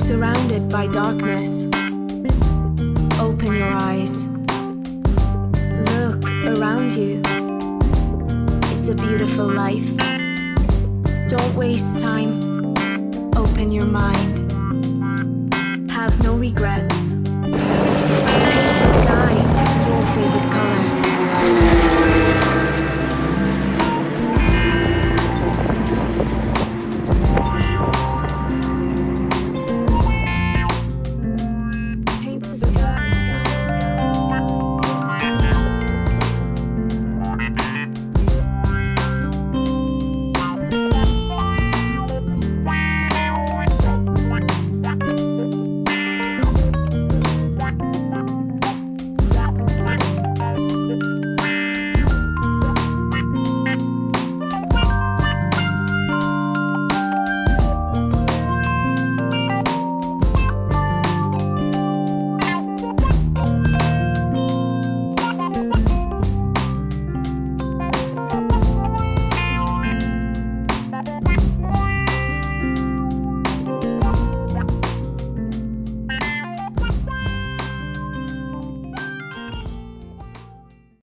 surrounded by darkness. Open your eyes. Look around you. It's a beautiful life. Don't waste time. Open your mind. Have no regrets. Paint the sky your favorite color.